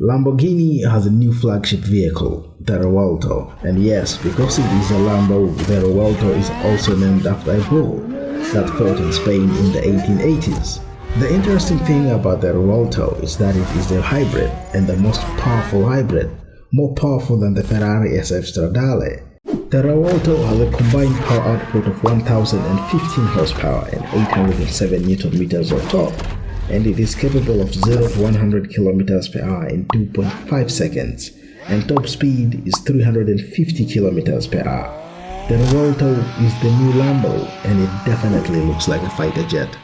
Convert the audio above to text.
Lamborghini has a new flagship vehicle, the Revuelto, and yes, because it is a Lambo, the Revuelto is also named after a bull that fought in Spain in the 1880s. The interesting thing about the Revuelto is that it is a hybrid and the most powerful hybrid, more powerful than the Ferrari SF Stradale. The Revuelto has a combined power output of 1015 horsepower and 807 newton meters of torque and it is capable of 0 to 100 km per hour in 2.5 seconds and top speed is 350 km per hour. The Revuelto is the new Lambo and it definitely looks like a fighter jet.